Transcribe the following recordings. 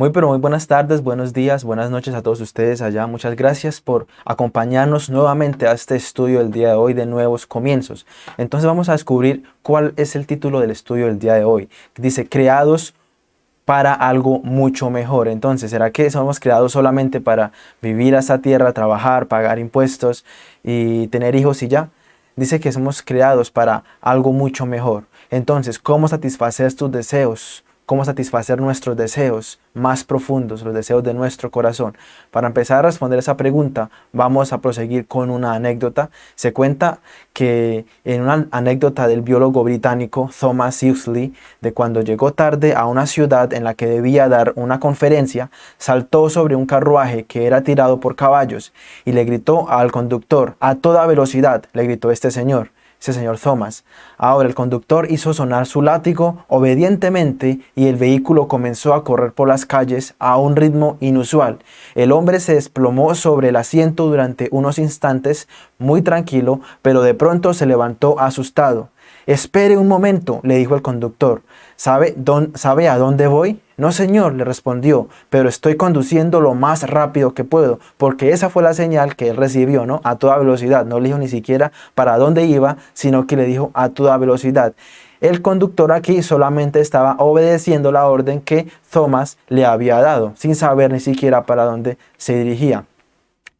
Muy pero muy buenas tardes, buenos días, buenas noches a todos ustedes allá. Muchas gracias por acompañarnos nuevamente a este estudio del día de hoy de nuevos comienzos. Entonces vamos a descubrir cuál es el título del estudio del día de hoy. Dice, creados para algo mucho mejor. Entonces, ¿será que somos creados solamente para vivir a esta tierra, trabajar, pagar impuestos y tener hijos y ya? Dice que somos creados para algo mucho mejor. Entonces, ¿cómo satisfacer tus deseos? Cómo satisfacer nuestros deseos más profundos, los deseos de nuestro corazón. Para empezar a responder esa pregunta, vamos a proseguir con una anécdota. Se cuenta que en una anécdota del biólogo británico Thomas Huxley, de cuando llegó tarde a una ciudad en la que debía dar una conferencia, saltó sobre un carruaje que era tirado por caballos y le gritó al conductor, a toda velocidad, le gritó este señor, ese señor Thomas. Ahora el conductor hizo sonar su látigo obedientemente y el vehículo comenzó a correr por las calles a un ritmo inusual. El hombre se desplomó sobre el asiento durante unos instantes, muy tranquilo, pero de pronto se levantó asustado. Espere un momento, le dijo el conductor. ¿Sabe, ¿Sabe a dónde voy? No, señor, le respondió, pero estoy conduciendo lo más rápido que puedo, porque esa fue la señal que él recibió, ¿no? A toda velocidad. No le dijo ni siquiera para dónde iba, sino que le dijo a toda velocidad. El conductor aquí solamente estaba obedeciendo la orden que Thomas le había dado, sin saber ni siquiera para dónde se dirigía.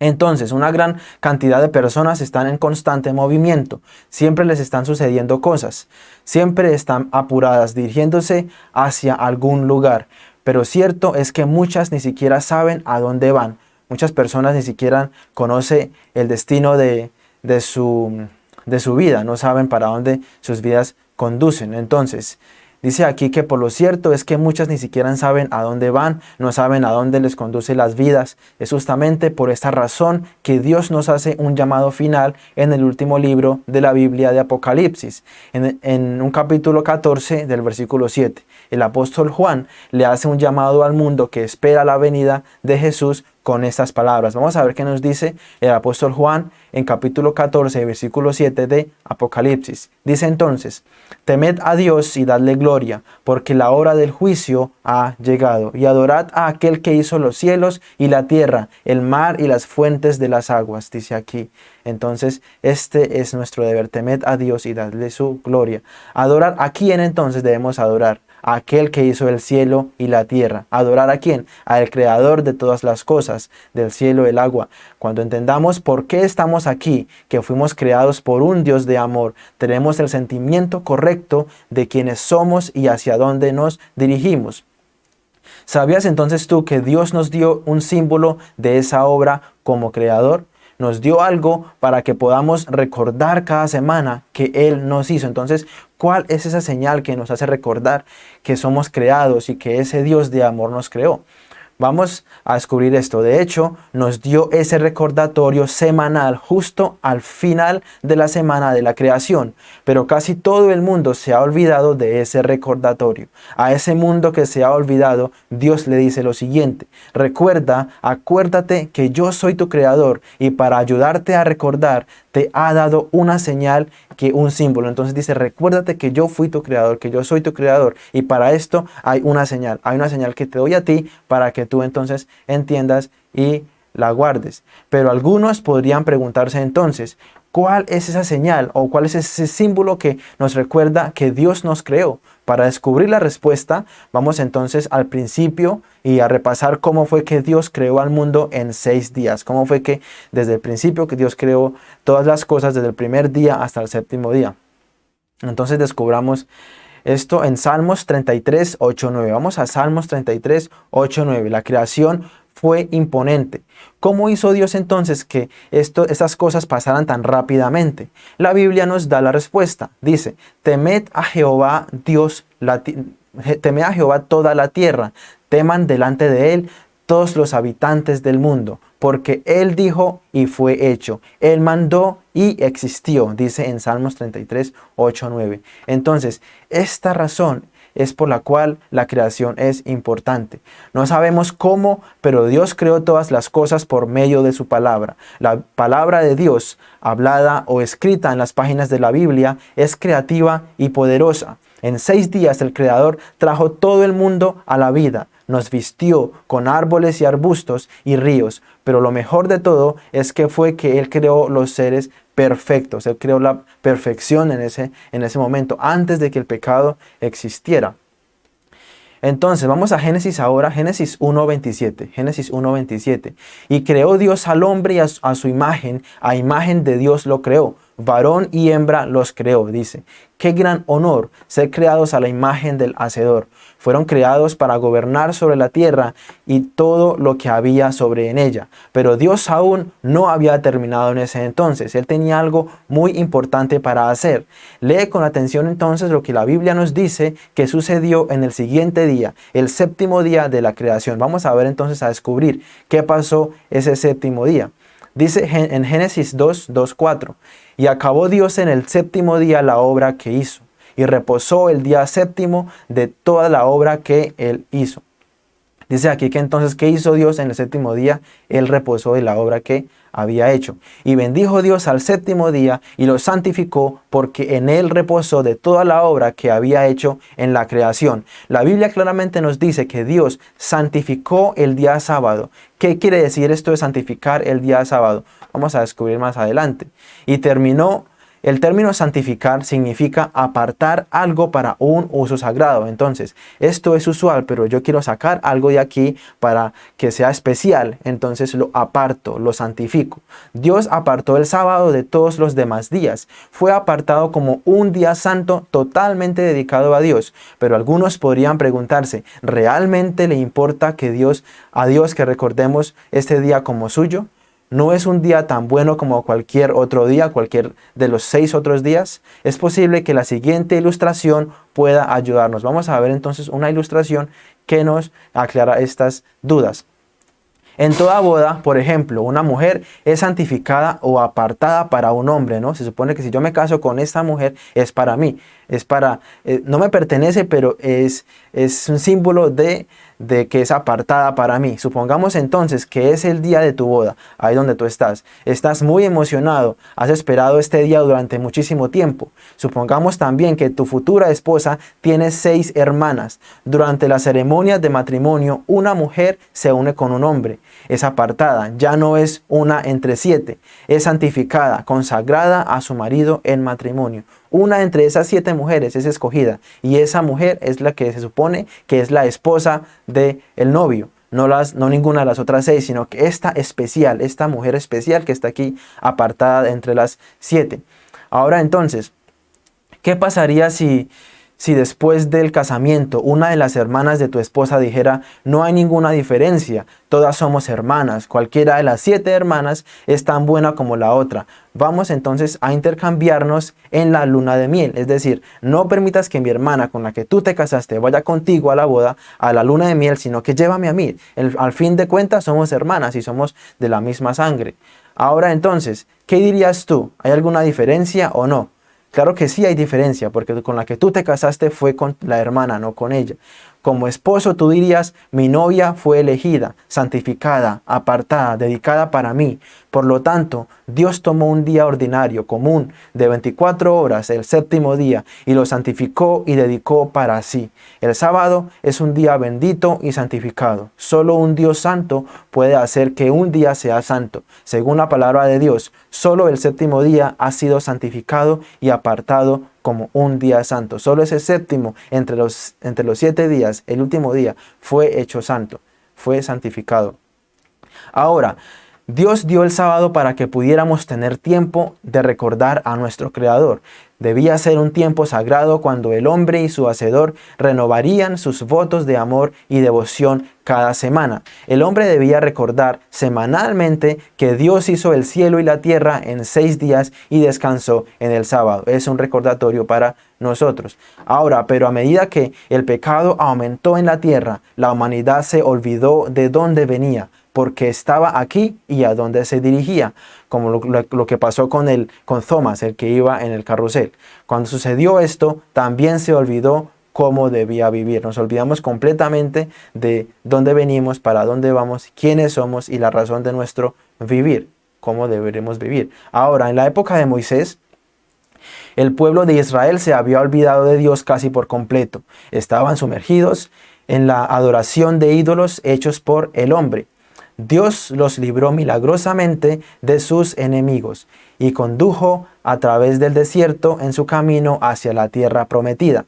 Entonces, una gran cantidad de personas están en constante movimiento, siempre les están sucediendo cosas, siempre están apuradas, dirigiéndose hacia algún lugar, pero cierto es que muchas ni siquiera saben a dónde van, muchas personas ni siquiera conocen el destino de, de, su, de su vida, no saben para dónde sus vidas conducen. Entonces, Dice aquí que por lo cierto es que muchas ni siquiera saben a dónde van, no saben a dónde les conduce las vidas. Es justamente por esta razón que Dios nos hace un llamado final en el último libro de la Biblia de Apocalipsis, en, en un capítulo 14 del versículo 7. El apóstol Juan le hace un llamado al mundo que espera la venida de Jesús con estas palabras. Vamos a ver qué nos dice el apóstol Juan en capítulo 14, versículo 7 de Apocalipsis. Dice entonces, temed a Dios y dadle gloria, porque la hora del juicio ha llegado, y adorad a aquel que hizo los cielos y la tierra, el mar y las fuentes de las aguas, dice aquí. Entonces, este es nuestro deber, temed a Dios y dadle su gloria. Adorar, ¿a quién entonces debemos adorar? Aquel que hizo el cielo y la tierra. ¿Adorar a quién? Al creador de todas las cosas, del cielo y el agua. Cuando entendamos por qué estamos aquí, que fuimos creados por un Dios de amor, tenemos el sentimiento correcto de quienes somos y hacia dónde nos dirigimos. ¿Sabías entonces tú que Dios nos dio un símbolo de esa obra como creador? Nos dio algo para que podamos recordar cada semana que Él nos hizo. Entonces, ¿cuál es esa señal que nos hace recordar que somos creados y que ese Dios de amor nos creó? Vamos a descubrir esto. De hecho, nos dio ese recordatorio semanal justo al final de la semana de la creación. Pero casi todo el mundo se ha olvidado de ese recordatorio. A ese mundo que se ha olvidado, Dios le dice lo siguiente. Recuerda, acuérdate que yo soy tu creador y para ayudarte a recordar, te ha dado una señal que un símbolo. Entonces dice, recuérdate que yo fui tu creador, que yo soy tu creador. Y para esto hay una señal. Hay una señal que te doy a ti para que tú entonces entiendas y la guardes. Pero algunos podrían preguntarse entonces, ¿cuál es esa señal o cuál es ese símbolo que nos recuerda que Dios nos creó? Para descubrir la respuesta, vamos entonces al principio y a repasar cómo fue que Dios creó al mundo en seis días. Cómo fue que desde el principio que Dios creó todas las cosas, desde el primer día hasta el séptimo día. Entonces descubramos esto en Salmos 33, 8, 9. Vamos a Salmos 33, 8, 9. La creación fue imponente. ¿Cómo hizo Dios entonces que esto, estas cosas pasaran tan rápidamente? La Biblia nos da la respuesta. Dice, temed a Jehová Dios, temed a Jehová toda la tierra, teman delante de él todos los habitantes del mundo, porque Él dijo y fue hecho. Él mandó y existió, dice en Salmos 33, 8, 9. Entonces, esta razón es por la cual la creación es importante. No sabemos cómo, pero Dios creó todas las cosas por medio de su palabra. La palabra de Dios, hablada o escrita en las páginas de la Biblia, es creativa y poderosa. En seis días el Creador trajo todo el mundo a la vida, nos vistió con árboles y arbustos y ríos, pero lo mejor de todo es que fue que Él creó los seres perfectos, Él creó la perfección en ese, en ese momento, antes de que el pecado existiera. Entonces, vamos a Génesis ahora, Génesis 1.27, Génesis 1.27. Y creó Dios al hombre y a su imagen, a imagen de Dios lo creó varón y hembra los creó, dice. Qué gran honor ser creados a la imagen del Hacedor. Fueron creados para gobernar sobre la tierra y todo lo que había sobre en ella. Pero Dios aún no había terminado en ese entonces. Él tenía algo muy importante para hacer. Lee con atención entonces lo que la Biblia nos dice que sucedió en el siguiente día, el séptimo día de la creación. Vamos a ver entonces a descubrir qué pasó ese séptimo día. Dice en Génesis 2, 2, 4, y acabó Dios en el séptimo día la obra que hizo, y reposó el día séptimo de toda la obra que él hizo. Dice aquí que entonces, ¿qué hizo Dios en el séptimo día? Él reposó de la obra que había hecho. Y bendijo Dios al séptimo día y lo santificó porque en él reposó de toda la obra que había hecho en la creación. La Biblia claramente nos dice que Dios santificó el día sábado. ¿Qué quiere decir esto de santificar el día sábado? Vamos a descubrir más adelante. Y terminó el término santificar significa apartar algo para un uso sagrado. Entonces, esto es usual, pero yo quiero sacar algo de aquí para que sea especial. Entonces lo aparto, lo santifico. Dios apartó el sábado de todos los demás días. Fue apartado como un día santo totalmente dedicado a Dios. Pero algunos podrían preguntarse, ¿realmente le importa que Dios, a Dios que recordemos este día como suyo? No es un día tan bueno como cualquier otro día, cualquier de los seis otros días, es posible que la siguiente ilustración pueda ayudarnos. Vamos a ver entonces una ilustración que nos aclara estas dudas. En toda boda, por ejemplo, una mujer es santificada o apartada para un hombre, ¿no? Se supone que si yo me caso con esta mujer es para mí, es para, eh, no me pertenece, pero es, es un símbolo de, de que es apartada para mí. Supongamos entonces que es el día de tu boda, ahí donde tú estás. Estás muy emocionado, has esperado este día durante muchísimo tiempo. Supongamos también que tu futura esposa tiene seis hermanas. Durante la ceremonia de matrimonio, una mujer se une con un hombre. Es apartada, ya no es una entre siete. Es santificada, consagrada a su marido en matrimonio. Una entre esas siete mujeres es escogida y esa mujer es la que se supone que es la esposa del el novio. No, las, no ninguna de las otras seis, sino que esta especial, esta mujer especial que está aquí apartada entre las siete. Ahora entonces, ¿qué pasaría si, si después del casamiento una de las hermanas de tu esposa dijera, no hay ninguna diferencia, todas somos hermanas, cualquiera de las siete hermanas es tan buena como la otra. Vamos entonces a intercambiarnos en la luna de miel, es decir, no permitas que mi hermana con la que tú te casaste vaya contigo a la boda, a la luna de miel, sino que llévame a mí. al fin de cuentas somos hermanas y somos de la misma sangre. Ahora entonces, ¿qué dirías tú? ¿Hay alguna diferencia o no? Claro que sí hay diferencia, porque con la que tú te casaste fue con la hermana, no con ella. Como esposo tú dirías, mi novia fue elegida, santificada, apartada, dedicada para mí. Por lo tanto, Dios tomó un día ordinario, común, de 24 horas, el séptimo día, y lo santificó y dedicó para sí. El sábado es un día bendito y santificado. Solo un Dios santo puede hacer que un día sea santo. Según la palabra de Dios, solo el séptimo día ha sido santificado y apartado como un día santo. Solo ese séptimo entre los, entre los siete días, el último día, fue hecho santo, fue santificado. Ahora, Dios dio el sábado para que pudiéramos tener tiempo de recordar a nuestro Creador. Debía ser un tiempo sagrado cuando el hombre y su hacedor renovarían sus votos de amor y devoción cada semana. El hombre debía recordar semanalmente que Dios hizo el cielo y la tierra en seis días y descansó en el sábado. Es un recordatorio para nosotros. Ahora, pero a medida que el pecado aumentó en la tierra, la humanidad se olvidó de dónde venía porque estaba aquí y a dónde se dirigía, como lo, que pasó con, el, con Thomas, el que iba en el carrusel. Cuando sucedió esto, también se olvidó cómo debía vivir. Nos olvidamos completamente de dónde venimos, para dónde vamos, quiénes somos y la razón de nuestro vivir, cómo deberemos vivir. Ahora, en la época de Moisés, El pueblo de Israel se había olvidado de Dios casi por completo. Estaban sumergidos en la adoración de ídolos hechos por el hombre. Dios los libró milagrosamente de sus enemigos y condujo a través del desierto en su camino hacia la tierra prometida.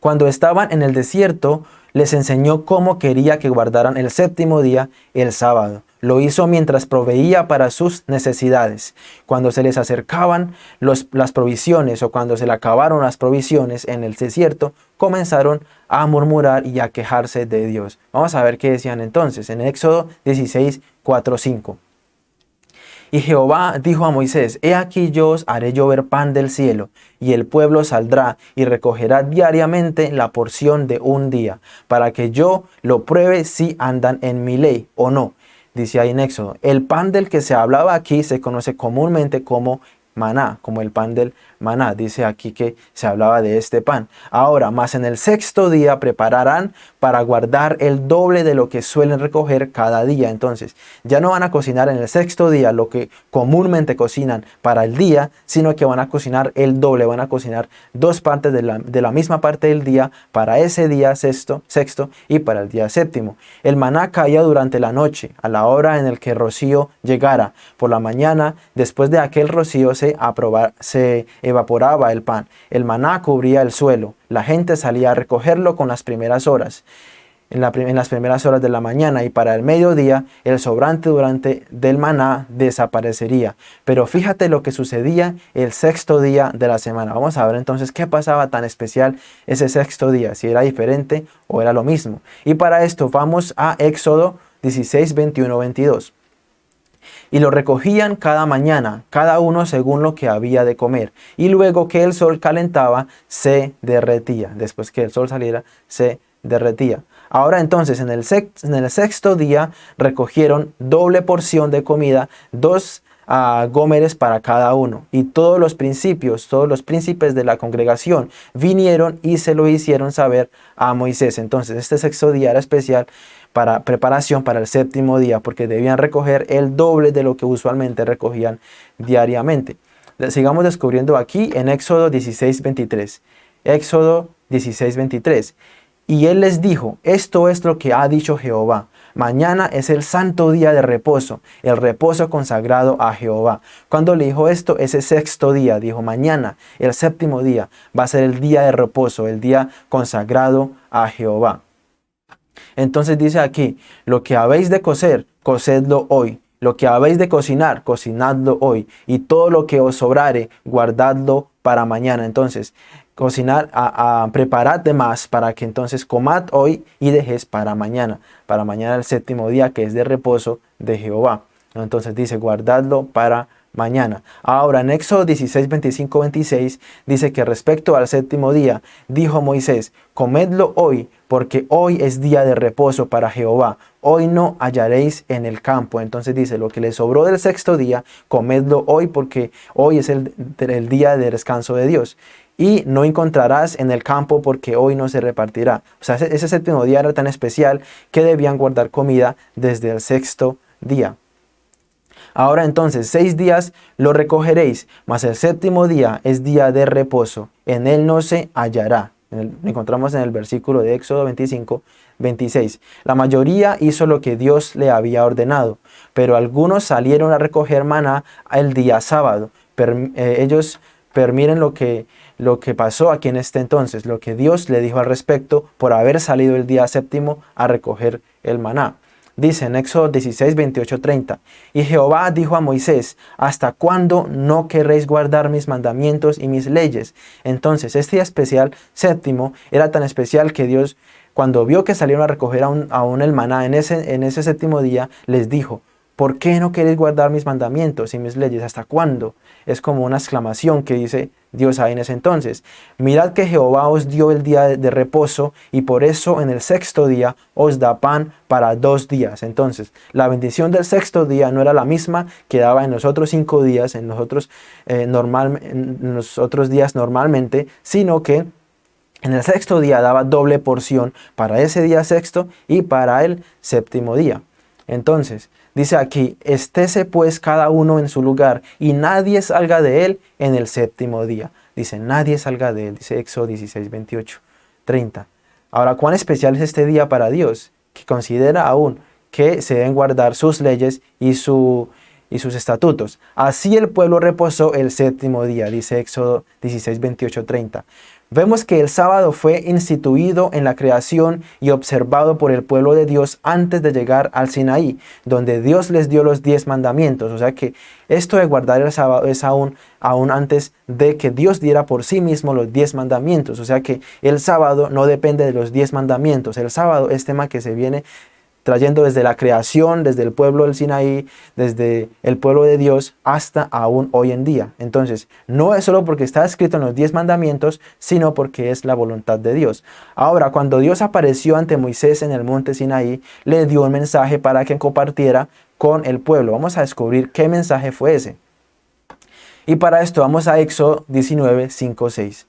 Cuando estaban en el desierto, les enseñó cómo quería que guardaran el séptimo día, el sábado. Lo hizo mientras proveía para sus necesidades. Cuando se les acercaban las provisiones o cuando se le acabaron las provisiones en el desierto, comenzaron a murmurar y a quejarse de Dios. Vamos a ver qué decían entonces en Éxodo 16, 4, 5. Y Jehová dijo a Moisés, He aquí yo os haré llover pan del cielo, y el pueblo saldrá y recogerá diariamente la porción de un día, para que yo lo pruebe si andan en mi ley o no. Dice ahí en Éxodo, el pan del que se hablaba aquí se conoce comúnmente como maná, como el pan del maná. Dice aquí que se hablaba de este pan. Ahora, más en el sexto día prepararán para guardar el doble de lo que suelen recoger cada día. Entonces, ya no van a cocinar en el sexto día lo que comúnmente cocinan para el día, sino que van a cocinar el doble, van a cocinar dos partes de la, de la misma parte del día para ese día sexto, sexto y para el día séptimo. El maná caía durante la noche, a la hora en el que rocío llegara. Por la mañana, después de aquel rocío se, se evaporaba el pan. El maná cubría el suelo. La gente salía a recogerlo con las primeras horas. En, las primeras horas de la mañana y para el mediodía el sobrante durante del maná desaparecería. Pero fíjate lo que sucedía el sexto día de la semana. Vamos a ver entonces qué pasaba tan especial ese sexto día, si era diferente o era lo mismo. Y para esto vamos a Éxodo 16, 21, 22 y lo recogían cada mañana, cada uno según lo que había de comer. Y luego que el sol calentaba, se derretía. Después que el sol saliera, se derretía. Ahora entonces, en el, en el sexto día, recogieron doble porción de comida, dos a gómeres para cada uno. Y todos los principios, todos los príncipes de la congregación vinieron y se lo hicieron saber a Moisés. Entonces este sexto día era especial para preparación para el séptimo día, porque debían recoger el doble de lo que usualmente recogían diariamente. Sigamos descubriendo aquí en Éxodo 16, 23. Éxodo 16, 23. Y él les dijo, esto es lo que ha dicho Jehová. Mañana es el santo día de reposo, el reposo consagrado a Jehová. Cuando le dijo esto, ese sexto día, dijo mañana, el séptimo día, va a ser el día de reposo, el día consagrado a Jehová. Entonces dice aquí, lo que habéis de coser, cocedlo hoy. Lo que habéis de cocinar, cocinadlo hoy. Y todo lo que os sobrare, guardadlo para mañana. Entonces, cocinar, preparad de más para que entonces comad hoy y dejéis para mañana. Para mañana el séptimo día que es de reposo de Jehová. Entonces dice, guardadlo para mañana. Ahora en Éxodo 16, 25, 26 dice que respecto al séptimo día, dijo Moisés, comedlo hoy, porque hoy es día de reposo para Jehová. Hoy no hallaréis en el campo. Entonces dice, lo que le sobró del sexto día, comedlo hoy, porque hoy es el, día de descanso de Dios y no encontrarás en el campo porque hoy no se repartirá. O sea, ese, séptimo día era tan especial que debían guardar comida desde el sexto día. Ahora entonces, seis días lo recogeréis, mas el séptimo día es día de reposo, en él no se hallará. encontramos en el versículo de Éxodo 25, 26. La mayoría hizo lo que Dios le había ordenado, pero algunos salieron a recoger maná el día sábado. Eh, ellos permiren lo que, lo que pasó aquí en este entonces, lo que Dios le dijo al respecto por haber salido el día séptimo a recoger el maná. Dice en Éxodo 16, 28, 30, Y Jehová dijo a Moisés, ¿hasta cuándo no querréis guardar mis mandamientos y mis leyes? Entonces este día especial, séptimo, era tan especial que Dios, cuando vio que salieron a recoger aún, aún el maná en ese, en ese séptimo día, les dijo, ¿por qué no queréis guardar mis mandamientos y mis leyes? ¿Hasta cuándo? Es como una exclamación que dice Dios ahí en ese entonces. Mirad que Jehová os dio el día de, reposo y por eso en el sexto día os da pan para dos días. Entonces, la bendición del sexto día no era la misma que daba en los otros cinco días, en los otros, eh, normal, en los otros días normalmente, sino que en el sexto día daba doble porción para ese día sexto y para el séptimo día. Entonces, Dice aquí, estése pues cada uno en su lugar y nadie salga de él en el séptimo día. Dice, nadie salga de él, dice Éxodo 16, 28, 30. Ahora, ¿cuán especial es este día para Dios? Que considera aún que se deben guardar sus leyes y, su, y sus estatutos. Así el pueblo reposó el séptimo día, dice Éxodo 16, 28, 30. Vemos que el sábado fue instituido en la creación y observado por el pueblo de Dios antes de llegar al Sinaí, donde Dios les dio los diez mandamientos. O sea que esto de guardar el sábado es aún, aún antes de que Dios diera por sí mismo los diez mandamientos. O sea que el sábado no depende de los diez mandamientos. El sábado es tema que se viene trayendo desde la creación, desde el pueblo del Sinaí, desde el pueblo de Dios hasta aún hoy en día. Entonces, no es solo porque está escrito en los diez mandamientos, sino porque es la voluntad de Dios. Ahora, cuando Dios apareció ante Moisés en el monte Sinaí, le dio un mensaje para que compartiera con el pueblo. Vamos a descubrir qué mensaje fue ese. Y para esto vamos a Éxodo 19, 5, 6.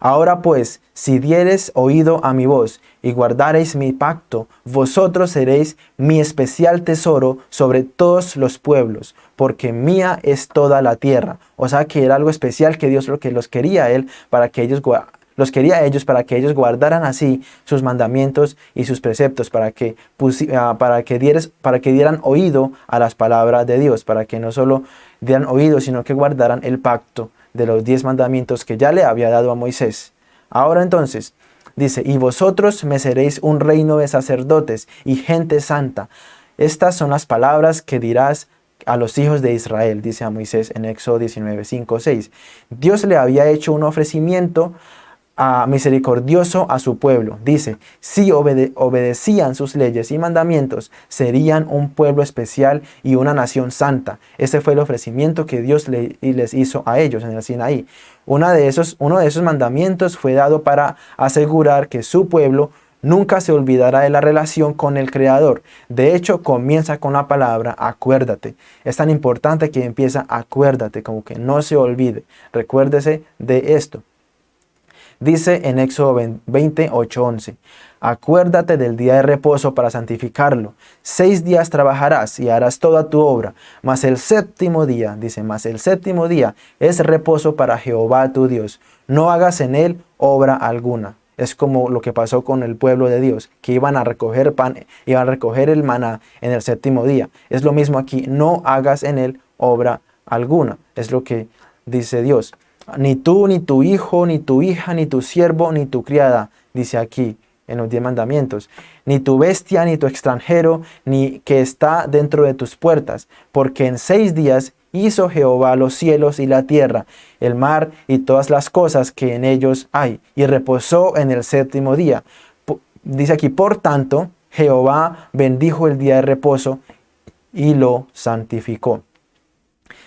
Ahora pues, si dieres oído a mi voz y guardareis mi pacto, vosotros seréis mi especial tesoro sobre todos los pueblos, porque mía es toda la tierra. O sea que era algo especial que Dios lo que los quería a él para que ellos los quería a ellos para que ellos guardaran así sus mandamientos y sus preceptos, para que, ah, para, que dieres, para que dieran oído a las palabras de Dios, para que no solo dieran oído, sino que guardaran el pacto de los diez mandamientos que ya le había dado a Moisés. Ahora entonces, dice, y vosotros me seréis un reino de sacerdotes y gente santa. Estas son las palabras que dirás a los hijos de Israel, dice a Moisés en Éxodo 19, 5, 6. Dios le había hecho un ofrecimiento misericordioso a su pueblo. Dice, si obedecían sus leyes y mandamientos, serían un pueblo especial y una nación santa. Ese fue el ofrecimiento que Dios les hizo a ellos en el Sinaí. Uno de, esos, uno de esos mandamientos fue dado para asegurar que su pueblo nunca se olvidará de la relación con el Creador. De hecho, comienza con la palabra acuérdate. Es tan importante que empieza acuérdate, como que no se olvide. Recuérdese de esto. Dice en Éxodo 28, 11, Acuérdate del día de reposo para santificarlo. Seis días trabajarás y harás toda tu obra, mas el séptimo día, dice, mas el séptimo día es reposo para Jehová tu Dios. No hagas en él obra alguna. Es como lo que pasó con el pueblo de Dios, que iban a recoger pan, iban a recoger el maná en el séptimo día. Es lo mismo aquí, no hagas en él obra alguna. Es lo que dice Dios ni tú, ni tu hijo, ni tu hija, ni tu siervo, ni tu criada, dice aquí en los diez mandamientos, ni tu bestia, ni tu extranjero, ni que está dentro de tus puertas, porque en seis días hizo Jehová los cielos y la tierra, el mar y todas las cosas que en ellos hay, y reposó en el séptimo día. Dice aquí, por tanto, Jehová bendijo el día de reposo y lo santificó.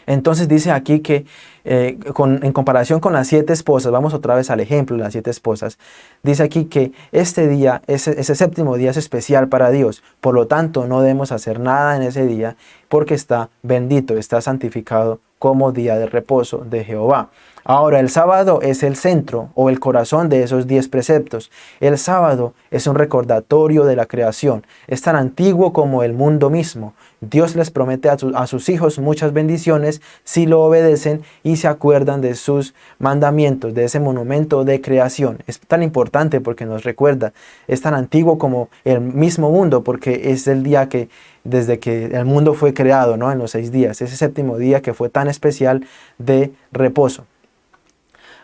Entonces dice aquí que eh, en comparación con las siete esposas, vamos otra vez al ejemplo de las siete esposas, dice aquí que este día, ese, ese séptimo día es especial para Dios, por lo tanto no debemos hacer nada en ese día porque está bendito, está santificado como día de reposo de Jehová. Ahora, el sábado es el centro o el corazón de esos diez preceptos. El sábado es un recordatorio de la creación. Es tan antiguo como el mundo mismo. Dios les promete a, sus hijos muchas bendiciones si lo obedecen y se acuerdan de sus mandamientos, de ese monumento de creación. Es tan importante porque nos recuerda. Es tan antiguo como el mismo mundo porque es el día que desde que el mundo fue creado, ¿no? En los seis días. Ese séptimo día que fue tan especial de reposo.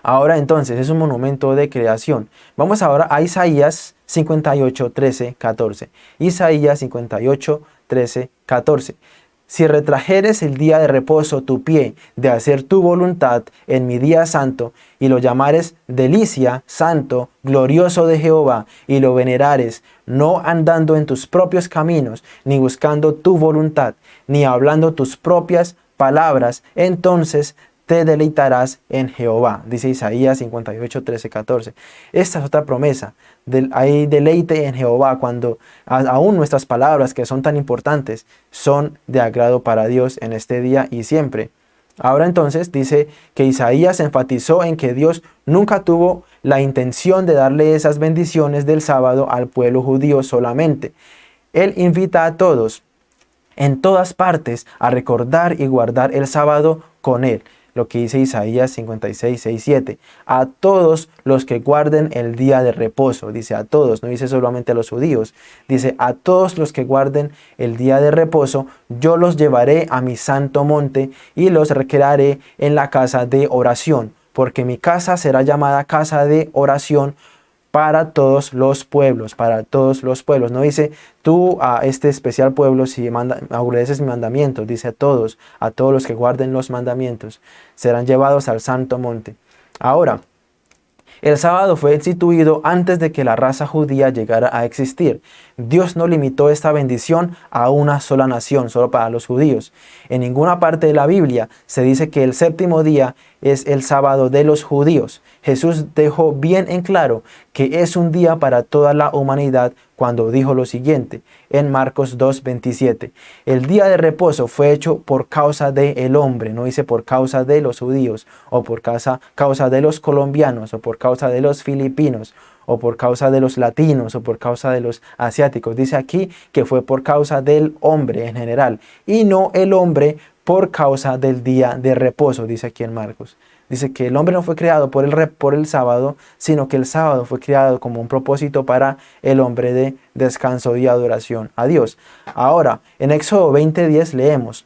Ahora entonces es un monumento de creación. Vamos ahora a Isaías 58, 13, 14. Isaías 58, 13, 14. Si retrajeres el día de reposo tu pie de hacer tu voluntad en mi día santo, y lo llamares delicia, santo, glorioso de Jehová, y lo venerares, no andando en tus propios caminos, ni buscando tu voluntad, ni hablando tus propias palabras, entonces te deleitarás en Jehová, dice Isaías 58, 13, 14. Esta es otra promesa, hay deleite en Jehová cuando aún nuestras palabras que son tan importantes son de agrado para Dios en este día y siempre. Ahora entonces dice que Isaías enfatizó en que Dios nunca tuvo la intención de darle esas bendiciones del sábado al pueblo judío solamente. Él invita a todos en todas partes a recordar y guardar el sábado con él lo que dice Isaías 56, 6, 7. A todos los que guarden el día de reposo, dice a todos, no dice solamente a los judíos, dice a todos los que guarden el día de reposo, yo los llevaré a mi santo monte y los recrearé en la casa de oración, porque mi casa será llamada casa de oración para todos los pueblos, para todos los pueblos. No dice tú a este especial pueblo si manda, obedeces mi mandamiento, dice a todos, a todos los que guarden los mandamientos, serán llevados al santo monte. Ahora, el sábado fue instituido antes de que la raza judía llegara a existir. Dios no limitó esta bendición a una sola nación, solo para los judíos. En ninguna parte de la Biblia se dice que el séptimo día es el sábado de los judíos. Jesús dejó bien en claro que es un día para toda la humanidad cuando dijo lo siguiente en Marcos 2.27. El día de reposo fue hecho por causa del el hombre, no dice por causa de los judíos, o por causa de los colombianos, o por causa de los filipinos, o por causa de los latinos, o por causa de los asiáticos. Dice aquí que fue por causa del hombre en general, y no el hombre por causa del día de reposo, dice aquí en Marcos. Dice que el hombre no fue creado por el, por el sábado, sino que el sábado fue creado como un propósito para el hombre de descanso y adoración a Dios. Ahora, en Éxodo 20.10 leemos,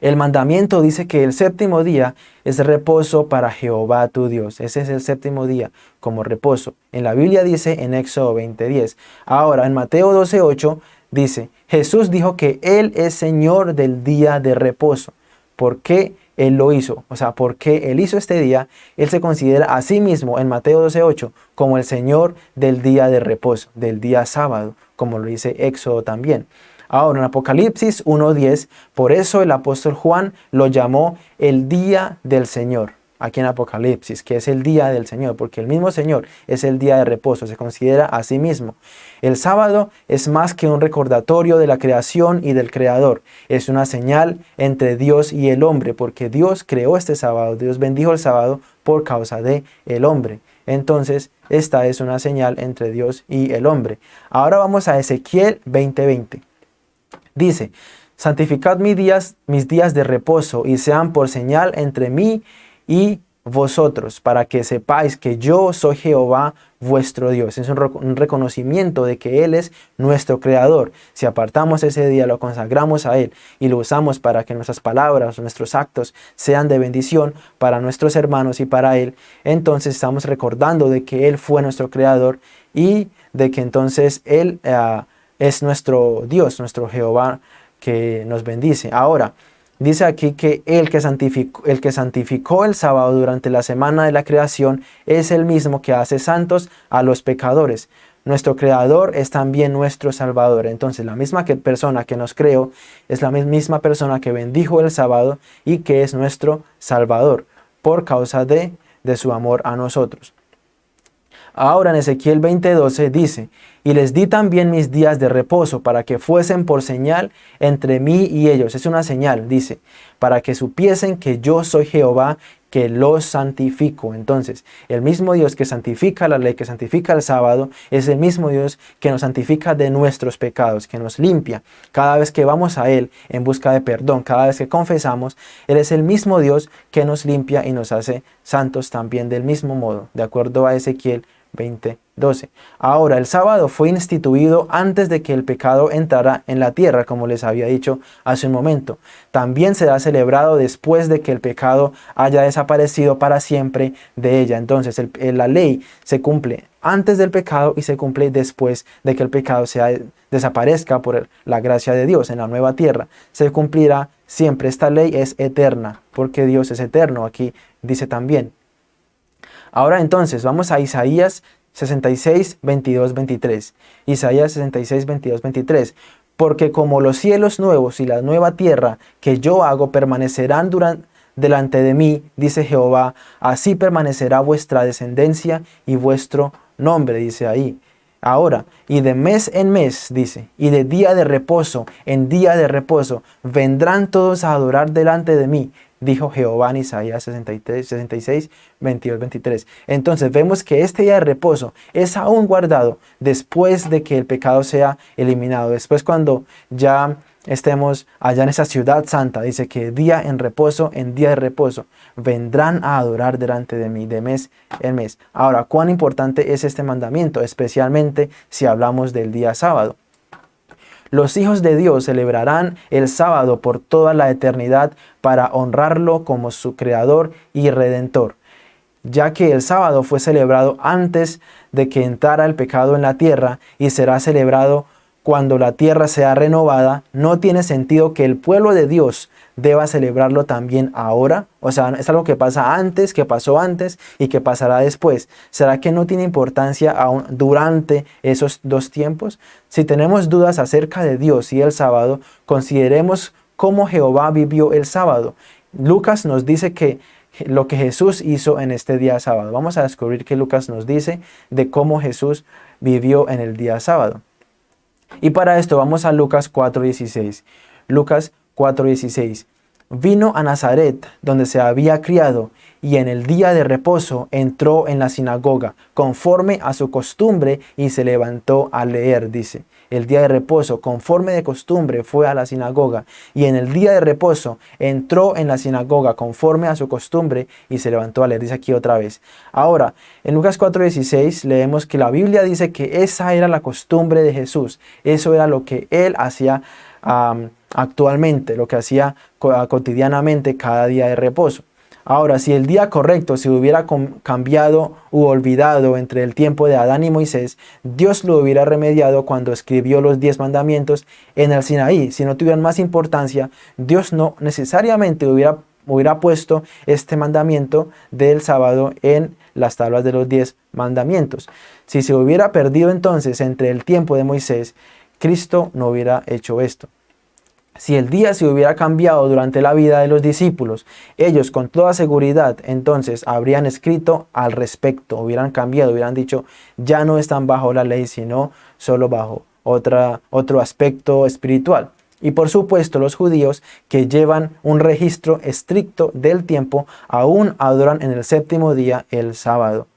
el mandamiento dice que el séptimo día es reposo para Jehová tu Dios. Ese es el séptimo día como reposo. En la Biblia dice en Éxodo 20.10. Ahora, en Mateo 12.8 dice, Jesús dijo que Él es Señor del día de reposo. ¿Por qué? Él lo hizo. O sea, porque Él hizo este día, Él se considera a sí mismo en Mateo 12.8 como el Señor del día de reposo, del día sábado, como lo dice Éxodo también. Ahora en Apocalipsis 1.10, por eso el apóstol Juan lo llamó el día del Señor aquí en Apocalipsis, que es el día del Señor, porque el mismo Señor es el día de reposo, se considera a sí mismo. El sábado es más que un recordatorio de la creación y del Creador, es una señal entre Dios y el hombre, porque Dios creó este sábado, Dios bendijo el sábado por causa de el hombre. Entonces, esta es una señal entre Dios y el hombre. Ahora vamos a Ezequiel 20:20. Dice, santificad mis días, mis días de reposo y sean por señal entre mí y vosotros, para que sepáis que yo soy Jehová vuestro Dios. Es un, reconocimiento de que Él es nuestro Creador. Si apartamos ese día, lo consagramos a Él y lo usamos para que nuestras palabras, nuestros actos sean de bendición para nuestros hermanos y para Él, entonces estamos recordando de que Él fue nuestro Creador y de que entonces Él ah, es nuestro Dios, nuestro Jehová que nos bendice. Ahora, Dice aquí que el que, santificó, el que santificó el sábado durante la semana de la creación es el mismo que hace santos a los pecadores. Nuestro creador es también nuestro salvador. Entonces la misma que persona que nos creó es la misma persona que bendijo el sábado y que es nuestro salvador por causa de, de su amor a nosotros. Ahora en Ezequiel 20:12 dice, y les di también mis días de reposo para que fuesen por señal entre mí y ellos. Es una señal, dice, para que supiesen que yo soy Jehová que los santifico. Entonces, el mismo Dios que santifica la ley, que santifica el sábado, es el mismo Dios que nos santifica de nuestros pecados, que nos limpia. Cada vez que vamos a Él en busca de perdón, cada vez que confesamos, Él es el mismo Dios que nos limpia y nos hace santos también del mismo modo, de acuerdo a Ezequiel 20:12. Ahora, el sábado fue instituido antes de que el pecado entrara en la tierra, como les había dicho hace un momento. También será celebrado después de que el pecado haya desaparecido para siempre de ella. Entonces, la ley se cumple antes del pecado y se cumple después de que el pecado sea, desaparezca por la gracia de Dios en la nueva tierra. Se cumplirá siempre. Esta ley es eterna, porque Dios es eterno. Aquí dice también, Ahora entonces vamos a Isaías 66, 22, 23. Isaías 66, 22, 23. Porque como los cielos nuevos y la nueva tierra que yo hago permanecerán durante, delante de mí, dice Jehová, así permanecerá vuestra descendencia y vuestro nombre, dice ahí. Ahora, y de mes en mes, dice, y de día de reposo en día de reposo, vendrán todos a adorar delante de mí, dijo Jehová en Isaías 63, 66, 22, 23. Entonces vemos que este día de reposo es aún guardado después de que el pecado sea eliminado. Después cuando ya estemos allá en esa ciudad santa. Dice que día en reposo, en día de reposo, vendrán a adorar delante de mí de mes en mes. Ahora, ¿cuán importante es este mandamiento? Especialmente si hablamos del día sábado. Los hijos de Dios celebrarán el sábado por toda la eternidad para honrarlo como su creador y redentor, ya que el sábado fue celebrado antes de que entrara el pecado en la tierra y será celebrado cuando la tierra sea renovada, no tiene sentido que el pueblo de Dios deba celebrarlo también ahora. O sea, es algo que pasa antes, que pasó antes y que pasará después. ¿Será que no tiene importancia aún durante esos dos tiempos? Si tenemos dudas acerca de Dios y el sábado, consideremos cómo Jehová vivió el sábado. Lucas nos dice que lo que Jesús hizo en este día sábado. Vamos a descubrir qué Lucas nos dice de cómo Jesús vivió en el día sábado. Y para esto vamos a Lucas 4.16. Lucas 4.16. Vino a Nazaret, donde se había criado, y en el día de reposo entró en la sinagoga, conforme a su costumbre, y se levantó a leer, dice. El día de reposo, conforme de costumbre, fue a la sinagoga, y en el día de reposo entró en la sinagoga, conforme a su costumbre, y se levantó a leer, dice aquí otra vez. Ahora, en Lucas 4.16 leemos que la Biblia dice que esa era la costumbre de Jesús, eso era lo que él hacía actualmente, lo que hacía cotidianamente cada día de reposo. Ahora, si el día correcto se hubiera cambiado u olvidado entre el tiempo de Adán y Moisés, Dios lo hubiera remediado cuando escribió los diez mandamientos en el Sinaí. Si no tuvieran más importancia, Dios no necesariamente hubiera, hubiera puesto este mandamiento del sábado en las tablas de los diez mandamientos. Si se hubiera perdido entonces entre el tiempo de Moisés, Cristo no hubiera hecho esto. Si el día se hubiera cambiado durante la vida de los discípulos, ellos con toda seguridad entonces habrían escrito al respecto, hubieran cambiado, hubieran dicho, ya no están bajo la ley, sino solo bajo otra, otro aspecto espiritual. Y por supuesto los judíos que llevan un registro estricto del tiempo aún adoran en el séptimo día el sábado.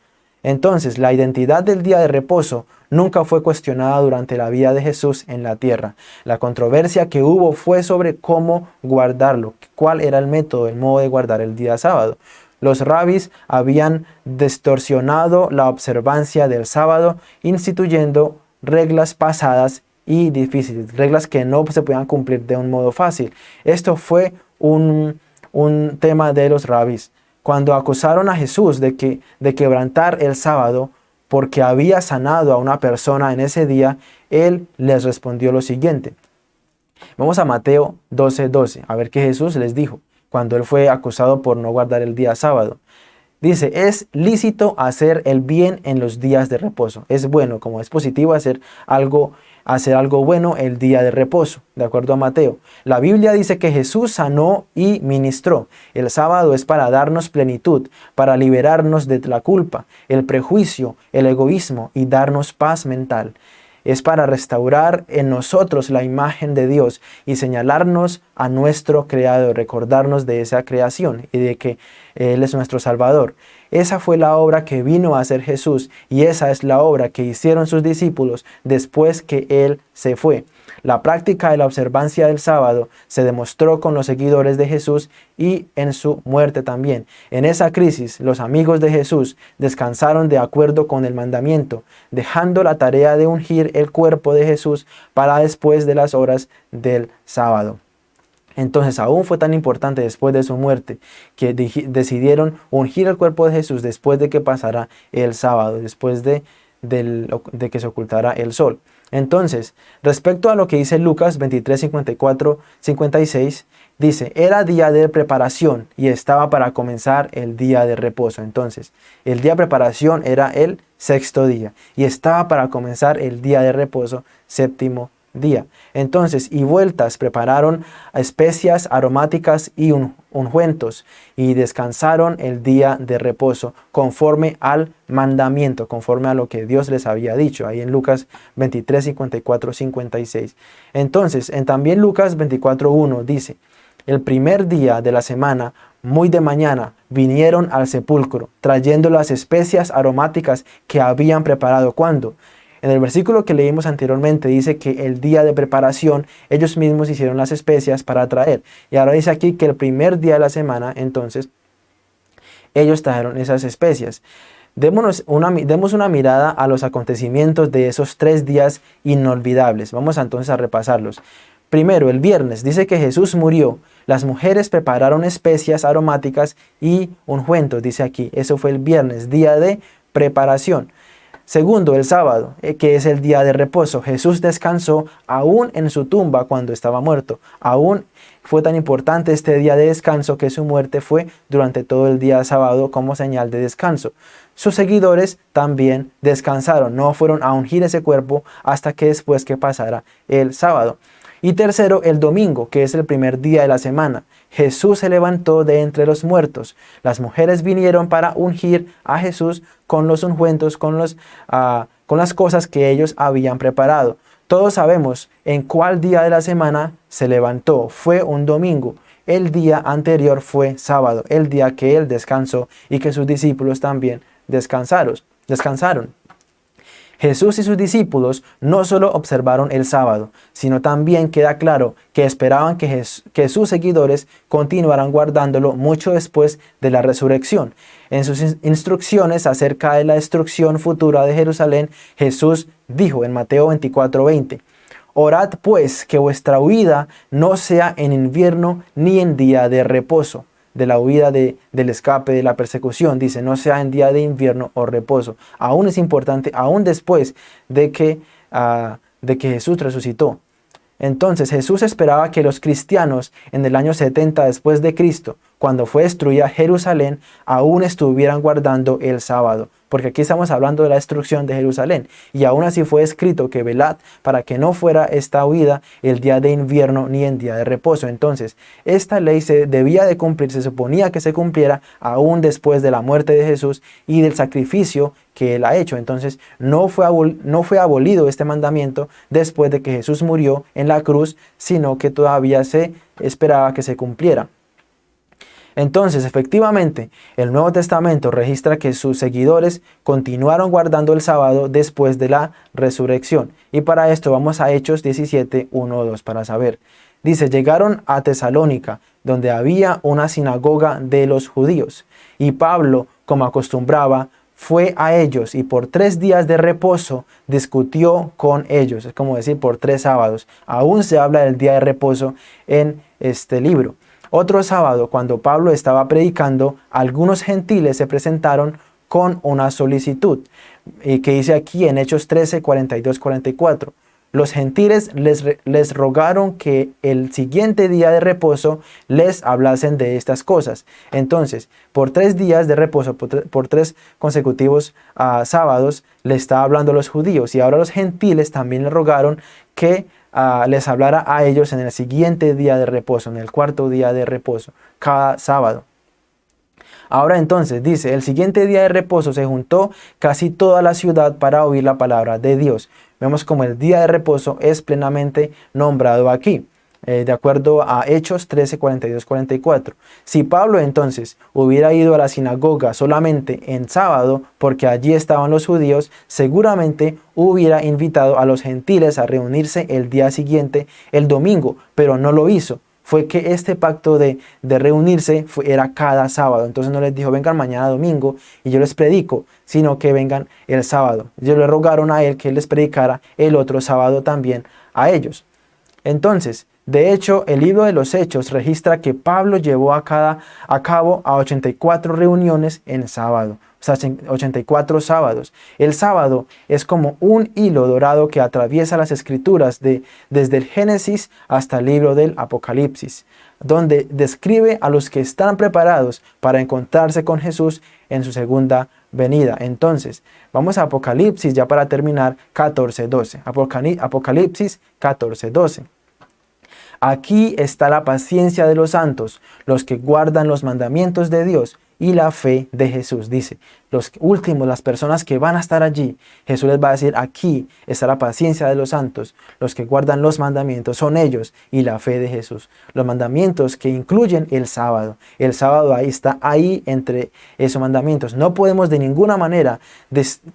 Entonces la identidad del día de reposo nunca fue cuestionada durante la vida de Jesús en la tierra. La controversia que hubo fue sobre cómo guardarlo, cuál era el método, el modo de guardar el día sábado. Los rabis habían distorsionado la observancia del sábado, instituyendo reglas pasadas y difíciles, reglas que no se podían cumplir de un modo fácil. Esto fue un, un tema de los rabis. Cuando acusaron a Jesús de, que, de quebrantar el sábado, porque había sanado a una persona en ese día, él les respondió lo siguiente. Vamos a Mateo 12:12, 12, a ver qué Jesús les dijo cuando él fue acusado por no guardar el día sábado. Dice, es lícito hacer el bien en los días de reposo. Es bueno, como es positivo hacer algo hacer algo bueno el día de reposo, de acuerdo a Mateo. La Biblia dice que Jesús sanó y ministró. El sábado es para darnos plenitud, para liberarnos de la culpa, el prejuicio, el egoísmo y darnos paz mental es para restaurar en nosotros la imagen de Dios y señalarnos a nuestro Creador, recordarnos de esa creación y de que Él es nuestro Salvador. Esa fue la obra que vino a hacer Jesús y esa es la obra que hicieron sus discípulos después que Él se fue. La práctica de la observancia del sábado se demostró con los seguidores de Jesús y en su muerte también. En esa crisis, los amigos de Jesús descansaron de acuerdo con el mandamiento, dejando la tarea de ungir el cuerpo de Jesús para después de las horas del sábado. Entonces aún fue tan importante después de su muerte que decidieron ungir el cuerpo de Jesús después de que pasara el sábado, después de, de que se ocultara el sol. Entonces, respecto a lo que dice Lucas 23, 54, 56, dice, era día de preparación y estaba para comenzar el día de reposo. Entonces, el día de preparación era el sexto día y estaba para comenzar el día de reposo séptimo día. Entonces, y vueltas prepararon especias aromáticas y ungüentos, y descansaron el día de reposo, conforme al mandamiento, conforme a lo que Dios les había dicho, ahí en Lucas 23, 54, 56. Entonces, en también Lucas 24, 1 dice, el primer día de la semana, muy de mañana, vinieron al sepulcro, trayendo las especias aromáticas que habían preparado. ¿Cuándo? En el versículo que leímos anteriormente dice que el día de preparación ellos mismos hicieron las especias para traer. Y ahora dice aquí que el primer día de la semana, entonces, ellos trajeron esas especias. Demos una mirada a los acontecimientos de esos tres días inolvidables. Vamos entonces a repasarlos. Primero, el viernes, dice que Jesús murió. Las mujeres prepararon especias aromáticas y ungüentos, dice aquí. Eso fue el viernes, día de preparación. Segundo, el sábado, eh, que es el día de reposo. Jesús descansó aún en su tumba cuando estaba muerto. Aún fue tan importante este día de descanso que su muerte fue durante todo el día sábado como señal de descanso. Sus seguidores también descansaron, no fueron a ungir ese cuerpo hasta que después que pasara el sábado. Y tercero, el domingo, que es el primer día de la semana. Jesús se levantó de entre los muertos. Las mujeres vinieron para ungir a Jesús con los ungüentos, con, los, ah, con las cosas que ellos habían preparado. Todos sabemos en cuál día de la semana se levantó. Fue un domingo. El día anterior fue sábado, el día que él descansó y que sus discípulos también descansaron. descansaron. Jesús y sus discípulos no solo observaron el sábado, sino también queda claro que esperaban que, sus seguidores continuaran guardándolo mucho después de la resurrección. En sus instrucciones acerca de la destrucción futura de Jerusalén, Jesús dijo en Mateo 24:20, Orad pues que vuestra huida no sea en invierno ni en día de reposo de la huida de, del escape, de la persecución. Dice, no sea en día de invierno o reposo. Aún es importante, aún después de que, ah, de que Jesús resucitó. Entonces Jesús esperaba que los cristianos en el año 70 después de Cristo, cuando fue destruida Jerusalén, aún estuvieran guardando el sábado porque aquí estamos hablando de la destrucción de Jerusalén, y aún así fue escrito que velad para que no fuera esta huida el día de invierno ni en día de reposo. Entonces, esta ley se debía de cumplir, se suponía que se cumpliera aún después de la muerte de Jesús y del sacrificio que él ha hecho. Entonces, no fue, no fue abolido este mandamiento después de que Jesús murió en la cruz, sino que todavía se esperaba que se cumpliera. Entonces, efectivamente, el Nuevo Testamento registra que sus seguidores continuaron guardando el sábado después de la resurrección. Y para esto vamos a Hechos 17, 1, 2 para saber. Dice, llegaron a Tesalónica, donde había una sinagoga de los judíos. Y Pablo, como acostumbraba, fue a ellos y por tres días de reposo discutió con ellos. Es como decir, por tres sábados. Aún se habla del día de reposo en este libro. Otro sábado, cuando Pablo estaba predicando, algunos gentiles se presentaron con una solicitud, y que dice aquí en Hechos 13, 42, 44. Los gentiles les, les, rogaron que el siguiente día de reposo les hablasen de estas cosas. Entonces, por tres días de reposo, por, tres consecutivos ah, sábados, le estaba hablando los judíos. Y ahora los gentiles también le rogaron que les hablara a ellos en el siguiente día de reposo, en el cuarto día de reposo, cada sábado. Ahora entonces dice, el siguiente día de reposo se juntó casi toda la ciudad para oír la palabra de Dios. Vemos como el día de reposo es plenamente nombrado aquí. Eh, de acuerdo a Hechos 13, 42, 44. Si Pablo entonces hubiera ido a la sinagoga solamente en sábado, porque allí estaban los judíos, seguramente hubiera invitado a los gentiles a reunirse el día siguiente, el domingo, pero no lo hizo. Fue que este pacto de, reunirse era cada sábado. Entonces no les dijo, vengan mañana domingo y yo les predico, sino que vengan el sábado. Ellos le rogaron a él que les predicara el otro sábado también a ellos. Entonces, de hecho, el libro de los Hechos registra que Pablo llevó a, cada, a cabo a 84 reuniones en sábado, o sea, 84 sábados. El sábado es como un hilo dorado que atraviesa las escrituras de, desde el Génesis hasta el libro del Apocalipsis, donde describe a los que están preparados para encontrarse con Jesús en su segunda venida. Entonces, vamos a Apocalipsis ya para terminar 14.12. Apocalipsis 14.12. Aquí está la paciencia de los santos, los que guardan los mandamientos de Dios y la fe de Jesús. Dice, los últimos, las personas que van a estar allí, Jesús les va a decir, aquí está la paciencia de los santos, los que guardan los mandamientos, son ellos y la fe de Jesús. Los mandamientos que incluyen el sábado. El sábado ahí está ahí entre esos mandamientos. No podemos de ninguna manera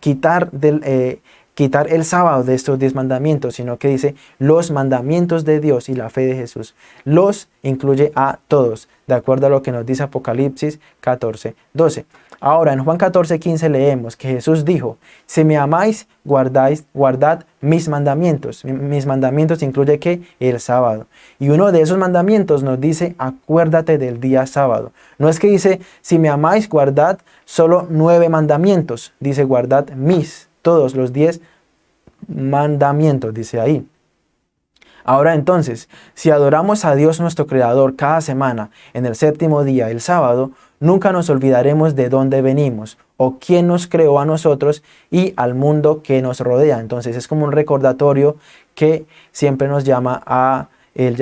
quitar del... Eh, quitar el sábado de estos diez mandamientos, sino que dice los mandamientos de Dios y la fe de Jesús. Los incluye a todos, de acuerdo a lo que nos dice Apocalipsis 14, 12. Ahora, en Juan 14, 15 leemos que Jesús dijo, si me amáis, guardad mis mandamientos. Mis mandamientos incluye que el sábado. Y uno de esos mandamientos nos dice, acuérdate del día sábado. No es que dice, si me amáis, guardad solo nueve mandamientos. Dice, guardad mis, todos los diez mandamientos, dice ahí. Ahora entonces, si adoramos a Dios nuestro Creador cada semana, en el séptimo día, el sábado, nunca nos olvidaremos de dónde venimos o quién nos creó a nosotros y al mundo que nos rodea. Entonces es como un recordatorio que siempre nos llama a,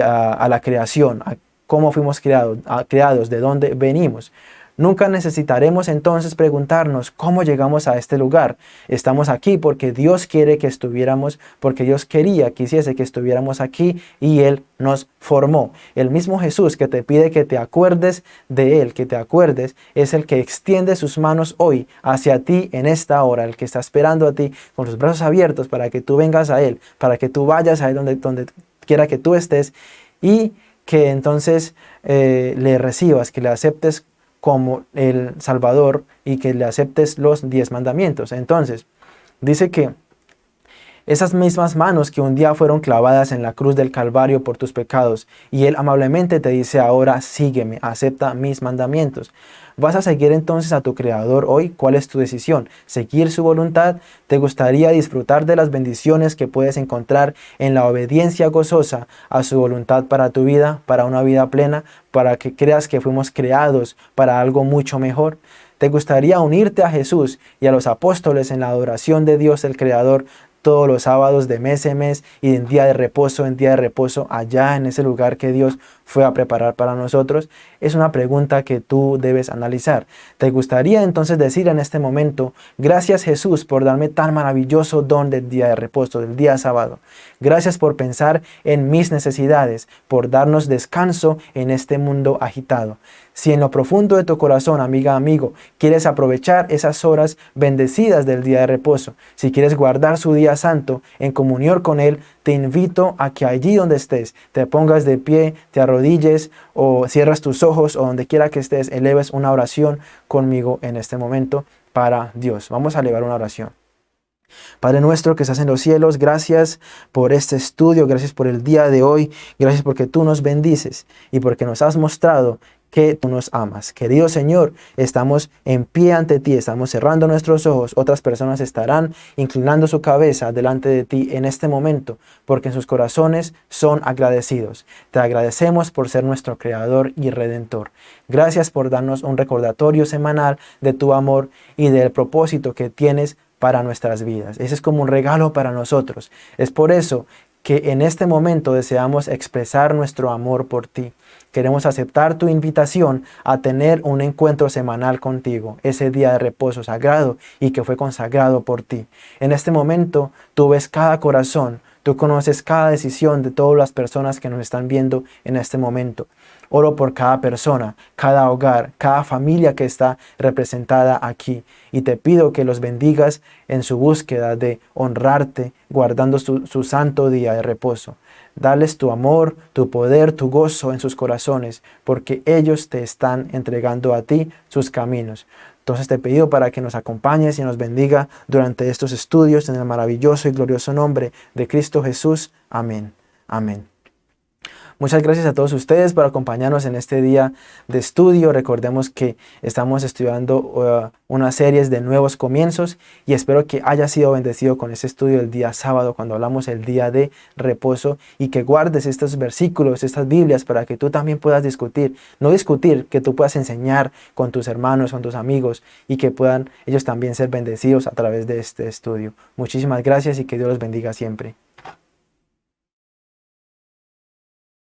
a, la creación, a cómo fuimos creados, creados, de dónde venimos. Nunca necesitaremos entonces preguntarnos cómo llegamos a este lugar. Estamos aquí porque Dios quiere que estuviéramos, porque Dios quería, quisiese que estuviéramos aquí y Él nos formó. El mismo Jesús que te pide que te acuerdes de Él, que te acuerdes, es el que extiende sus manos hoy hacia ti en esta hora, el que está esperando a ti con los brazos abiertos para que tú vengas a Él, para que tú vayas a Él donde, donde quiera que tú estés y que entonces eh, le recibas, que le aceptes como el Salvador y que le aceptes los diez mandamientos. Entonces, dice que esas mismas manos que un día fueron clavadas en la cruz del Calvario por tus pecados, y Él amablemente te dice ahora, sígueme, acepta mis mandamientos. ¿Vas a seguir entonces a tu Creador hoy? ¿Cuál es tu decisión? ¿Seguir su voluntad? ¿Te gustaría disfrutar de las bendiciones que puedes encontrar en la obediencia gozosa a su voluntad para tu vida, para una vida plena, para que creas que fuimos creados para algo mucho mejor? ¿Te gustaría unirte a Jesús y a los apóstoles en la adoración de Dios el Creador todos los sábados de mes en mes y en día de reposo en día de reposo allá en ese lugar que Dios fue a preparar para nosotros? Es una pregunta que tú debes analizar. ¿Te gustaría entonces decir en este momento, gracias Jesús por darme tan maravilloso don del día de reposo, del día sábado? Gracias por pensar en mis necesidades, por darnos descanso en este mundo agitado. Si en lo profundo de tu corazón, amiga, amigo, quieres aprovechar esas horas bendecidas del día de reposo, si quieres guardar su día santo en comunión con Él, te invito a que allí donde estés, te pongas de pie, te o cierras tus ojos o donde quiera que estés, eleves una oración conmigo en este momento para Dios. Vamos a elevar una oración. Padre nuestro que estás en los cielos, gracias por este estudio, gracias por el día de hoy, gracias porque tú nos bendices y porque nos has mostrado que tú nos amas. Querido Señor, estamos en pie ante ti, estamos cerrando nuestros ojos, otras personas estarán inclinando su cabeza delante de ti en este momento, porque en sus corazones son agradecidos. Te agradecemos por ser nuestro Creador y Redentor. Gracias por darnos un recordatorio semanal de tu amor y del propósito que tienes para nuestras vidas. Ese es como un regalo para nosotros. Es por eso que en este momento deseamos expresar nuestro amor por ti. Queremos aceptar tu invitación a tener un encuentro semanal contigo, ese día de reposo sagrado y que fue consagrado por ti. En este momento tú ves cada corazón, tú conoces cada decisión de todas las personas que nos están viendo en este momento. Oro por cada persona, cada hogar, cada familia que está representada aquí. Y te pido que los bendigas en su búsqueda de honrarte, guardando su, su santo día de reposo. Dales tu amor, tu poder, tu gozo en sus corazones, porque ellos te están entregando a ti sus caminos. Entonces te pido para que nos acompañes y nos bendiga durante estos estudios en el maravilloso y glorioso nombre de Cristo Jesús. Amén. Amén. Muchas gracias a todos ustedes por acompañarnos en este día de estudio. Recordemos que estamos estudiando uh, unas series de nuevos comienzos y espero que haya sido bendecido con este estudio el día sábado cuando hablamos el día de reposo y que guardes estos versículos, estas Biblias para que tú también puedas discutir. No discutir, que tú puedas enseñar con tus hermanos, con tus amigos y que puedan ellos también ser bendecidos a través de este estudio. Muchísimas gracias y que Dios los bendiga siempre.